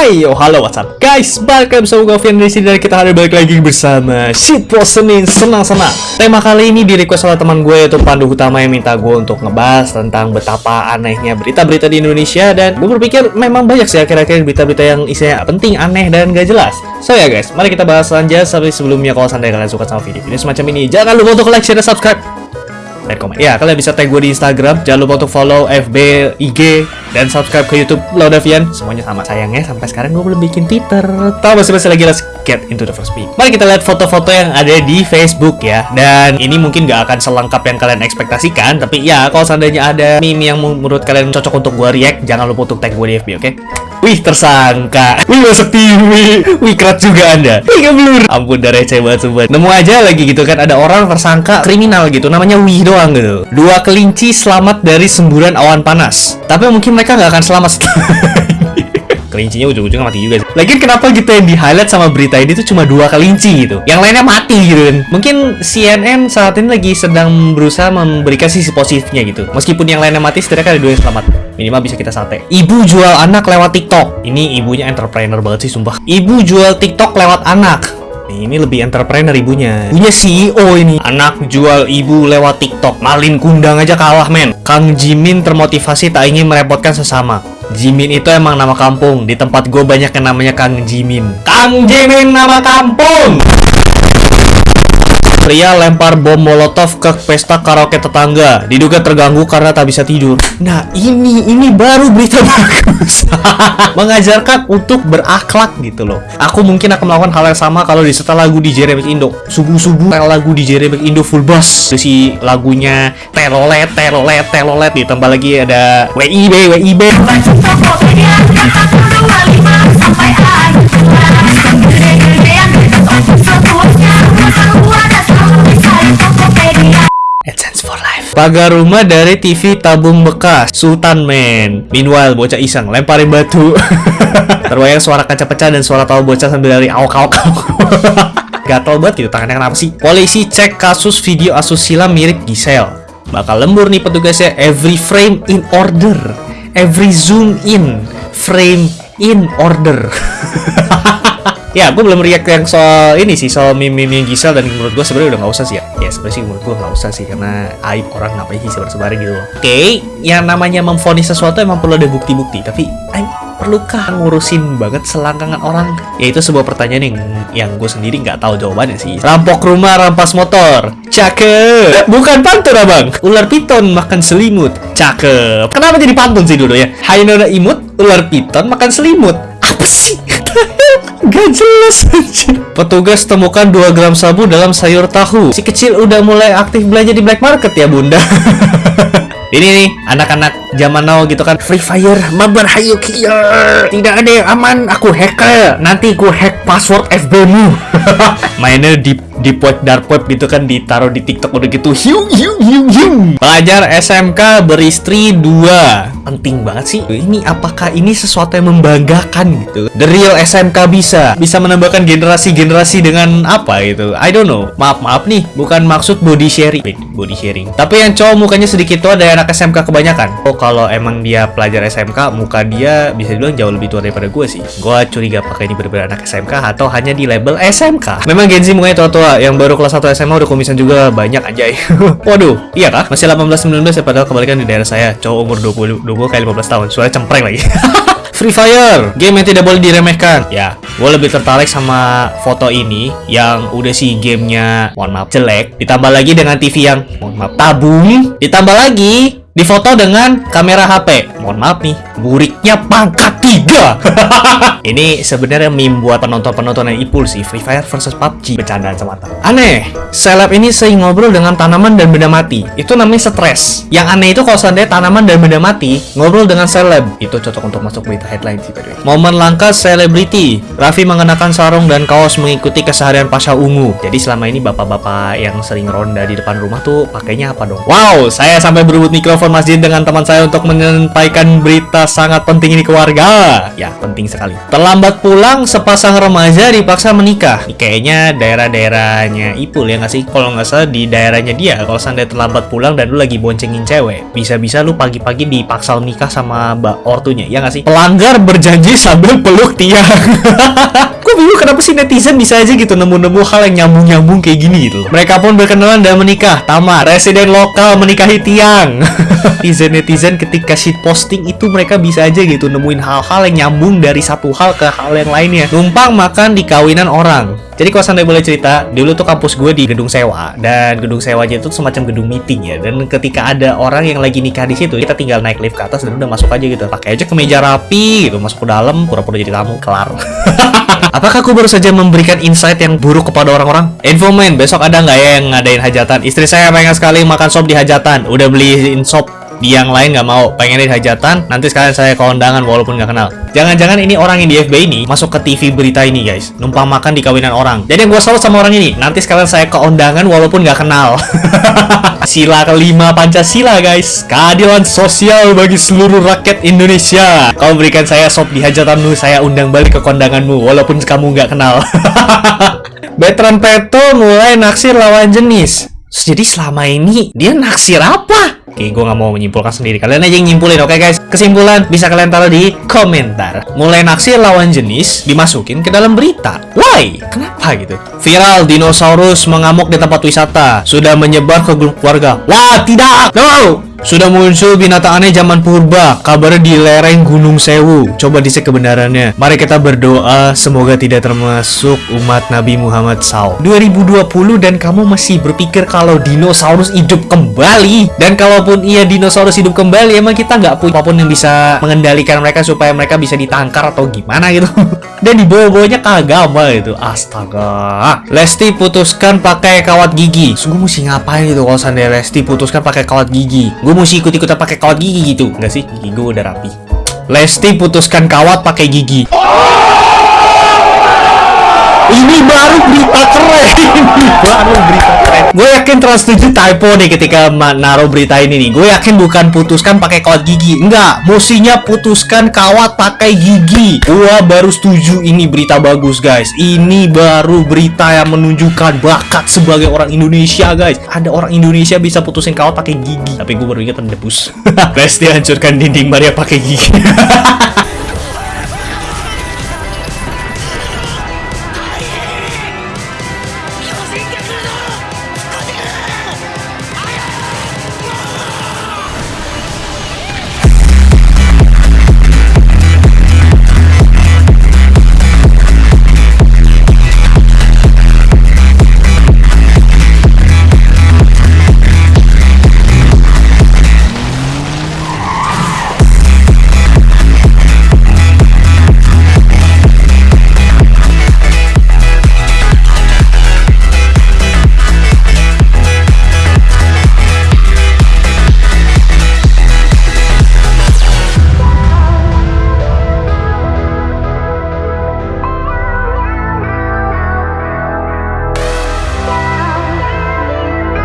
Hai yo, halo what's up? Guys Balik lagi bersama gue Vian di sini dan kita hari balik lagi bersama Shitpost Senin Senang-senang. Tema kali ini di request oleh teman gue yaitu Pandu Utama yang minta gue untuk ngebahas tentang betapa anehnya berita-berita di Indonesia Dan gue berpikir memang banyak sih akhir-akhir berita-berita yang isinya penting, aneh, dan gak jelas. So ya guys, mari kita bahas lanjut Tapi sebelumnya kalau seandainya kalian suka sama video-video semacam ini. Jangan lupa untuk like, share, dan subscribe dan komen. Ya, kalian bisa tag gue di Instagram. Jangan lupa untuk follow FB, IG, dan subscribe ke YouTube Laudavian. Semuanya sama. Sayangnya sampai sekarang gue belum bikin Twitter. Tahu masih-masih lagi let's get into the first peek. Mari kita lihat foto-foto yang ada di Facebook ya. Dan ini mungkin gak akan selengkap yang kalian ekspektasikan. Tapi ya, kalau seandainya ada meme yang menurut kalian cocok untuk gue react, jangan lupa untuk tag gue di FB, oke? Wih tersangka. Wih masuk TV Wih. Kerat juga anda. Wih blur Ampun dah receh banget sobat Nemu aja lagi gitu kan Ada orang tersangka kriminal gitu Namanya Wih doang gitu. Dua kelinci selamat dari semburan awan panas. Tapi mungkin mereka nggak akan selamat setelah kelincinya ujung-ujungnya mati juga sih. Lagian kenapa gitu yang di highlight sama berita ini tuh cuma dua kelinci gitu? Yang lainnya mati gitu kan. Mungkin CNN saat ini lagi sedang berusaha memberikan sisi positifnya gitu. Meskipun yang lainnya mati setidaknya ada dua yang selamat minimal bisa kita sate ibu jual anak lewat TikTok ini ibunya entrepreneur banget sih sumpah ibu jual TikTok lewat anak ini lebih entrepreneur ibunya. Punya CEO ini. Anak jual ibu lewat TikTok. Malin kundang aja kalah, men. Kang Jimin termotivasi tak ingin merepotkan sesama. Jimin itu emang nama kampung. Di tempat gue banyak yang namanya Kang Jimin. Kang Jimin nama kampung! Pria lempar bom molotov ke pesta karaoke tetangga. Diduga terganggu karena tak bisa tidur. Nah ini, ini baru berita bagus. Mengajarkan untuk berakhlak gitu loh. Aku mungkin akan melakukan hal yang sama kalau disetel lagu di Remix Indo. Subuh-subuh lagu di Remix Indo full bass. Si lagunya telolet, telolet, telolet. Ditambah lagi ada WIB, WIB. Pagar rumah dari TV tabung bekas Sultan Man. Meanwhile, bocah iseng lemparin batu. Terbayang suara kaca pecah dan suara tahu bocah sambil dari awak awak. Gatel banget gitu tangannya kenapa sih? Polisi cek kasus video asusila mirip Giselle. Bakal lembur nih petugasnya every frame in order. Every zoom in frame in order. ya gue belum react yang soal ini sih soal meme-meme Gisel dan menurut gue sebenarnya udah nggak usah sih ya ya sebenarnya sih menurut gue nggak usah sih karena aib orang ngapain sih sebar-sebar gitu oke okay, yang namanya memfonis sesuatu emang perlu ada bukti-bukti tapi aib perlukah ngurusin banget selangkangan orang? Ya itu sebuah pertanyaan yang yang gue sendiri nggak tahu jawabannya sih. Rampok rumah, rampas motor. Cakep. Bukan pantun abang. Ular piton makan selimut. Cakep. Kenapa jadi pantun sih dulu ya? Hai nona imut, ular piton makan selimut. Apa sih? Gak jelas aja. Petugas temukan 2 gram sabu dalam sayur tahu. Si kecil udah mulai aktif belanja di black market ya bunda. Ini nih, anak-anak zaman now gitu kan. Free Fire, mabar hayu kia. Tidak ada yang aman, aku hacker. Nanti ku hack password FB-mu Mainnya di di web dark web gitu kan ditaruh di TikTok udah gitu. Hiu hiu hiu hiu. Pelajar SMK beristri dua penting banget sih. Ini apakah ini sesuatu yang membanggakan gitu? The real SMK bisa bisa menambahkan generasi-generasi dengan apa gitu? I don't know. Maaf maaf nih bukan maksud body sharing. Body sharing. Tapi yang cowok mukanya sedikit tua dari anak SMK kebanyakan. Oh kalau emang dia pelajar SMK muka dia bisa dibilang jauh lebih tua daripada gue sih. Gue curiga apakah ini benar-benar anak SMK atau hanya di label SMK memang Gen Z mukanya tua-tua. Yang baru kelas 1 SMA udah komisan juga banyak anjay. Waduh, iya kah? Masih 18-19 ya padahal kebalikan di daerah saya. Cowok umur 20, 20 kayak 15 tahun. Suara cempreng lagi. Free Fire, game yang tidak boleh diremehkan. Ya, gue lebih tertarik sama foto ini yang udah sih gamenya, mohon maaf, jelek. Ditambah lagi dengan TV yang, mohon maaf, tabung. Ditambah lagi difoto dengan kamera HP. Mohon maaf nih, buriknya pangkat tiga. ini sebenarnya meme buat penonton-penonton yang ipul sih, Free Fire versus PUBG. Bercandaan semata. Aneh, seleb ini sering ngobrol dengan tanaman dan benda mati. Itu namanya stres. Yang aneh itu kalau seandainya tanaman dan benda mati ngobrol dengan seleb. Itu cocok untuk masuk berita headline sih tadi. Momen langka selebriti. Raffi mengenakan sarung dan kaos mengikuti keseharian pasca ungu. Jadi selama ini bapak-bapak yang sering ronda di depan rumah tuh pakainya apa dong? Wow, saya sampai berebut mikrofon masjid dengan teman saya untuk menyampaikan berita sangat penting ini keluarga. Ya, penting sekali. Terlambat pulang, sepasang remaja dipaksa menikah. Ini kayaknya daerah-daerahnya Ipul ya nggak sih? Kalau nggak salah di daerahnya dia. Kalau seandainya terlambat pulang dan lu lagi boncengin cewek, bisa-bisa lu pagi-pagi dipaksa menikah sama mbak ortunya, ya nggak sih? Pelanggar berjanji sambil peluk tiang. Bingung kenapa sih netizen bisa aja gitu nemu-nemu hal yang nyambung-nyambung kayak gini gitu. Mereka pun berkenalan dan menikah. Tamat. Residen lokal menikahi tiang. Netizen-netizen ketika shit posting itu mereka bisa aja gitu nemuin hal-hal yang nyambung dari satu hal ke hal yang lainnya. Numpang makan di kawinan orang. Jadi kalau sampai boleh cerita, dulu tuh kampus gue di gedung sewa dan gedung sewanya itu semacam gedung meeting ya. Dan ketika ada orang yang lagi nikah di situ, kita tinggal naik lift ke atas dan udah masuk aja gitu. Pakai aja kemeja rapi gitu, masuk ke dalam, pura-pura jadi tamu, kelar. Apakah aku baru saja memberikan insight yang buruk kepada orang-orang? Info main, besok ada nggak ya yang ngadain hajatan? Istri saya pengen sekali makan sop di hajatan. Udah beliin sop di yang lain nggak mau pengen di hajatan nanti sekalian saya ke undangan walaupun nggak kenal jangan-jangan ini orang yang di FB ini masuk ke TV berita ini guys numpang makan di kawinan orang jadi yang gue salut sama orang ini nanti sekalian saya ke undangan walaupun nggak kenal sila kelima Pancasila guys. Keadilan sosial bagi seluruh rakyat Indonesia. Kau berikan saya sop di hajatanmu saya undang balik ke kondanganmu walaupun kamu nggak kenal. Veteran Peto mulai naksir lawan jenis. Jadi selama ini dia naksir apa? Oke, gue nggak mau menyimpulkan sendiri. Kalian aja yang nyimpulin, oke guys? Kesimpulan bisa kalian taruh di komentar. Mulai naksir lawan jenis dimasukin ke dalam berita. Why? Kenapa gitu? Viral dinosaurus mengamuk di tempat wisata. Sudah menyebar ke grup keluarga. Wah, tidak! No! Sudah muncul binatang aneh zaman purba, kabarnya di lereng Gunung Sewu. Coba dicek kebenarannya. Mari kita berdoa semoga tidak termasuk umat Nabi Muhammad SAW. 2020 dan kamu masih berpikir kalau dinosaurus hidup kembali. Dan kalaupun iya dinosaurus hidup kembali, emang kita nggak punya apa pun yang bisa mengendalikan mereka supaya mereka bisa ditangkar atau gimana gitu. dan dibawa-bawanya ke agama gitu. Astaga. Lesti putuskan pakai kawat gigi. Gue mesti ngapain gitu kalau seandainya Lesti putuskan pakai kawat gigi? Gue mesti ikut-ikutan pakai kawat gigi gitu. Enggak sih, gigi gue udah rapi. Lesti putuskan kawat pakai gigi. Ini baru berita keren. Ini baru berita. Gue yakin Trans 7 typo nih ketika naruh berita ini nih. Gue yakin bukan putuskan pakai kawat gigi. Enggak, mestinya putuskan kawat pakai gigi. Gue baru setuju ini berita bagus, guys. Ini baru berita yang menunjukkan bakat sebagai orang Indonesia, guys. Ada orang Indonesia bisa putusin kawat pakai gigi. Tapi gue baru ingat debus. Best hancurkan dinding Maria pakai gigi.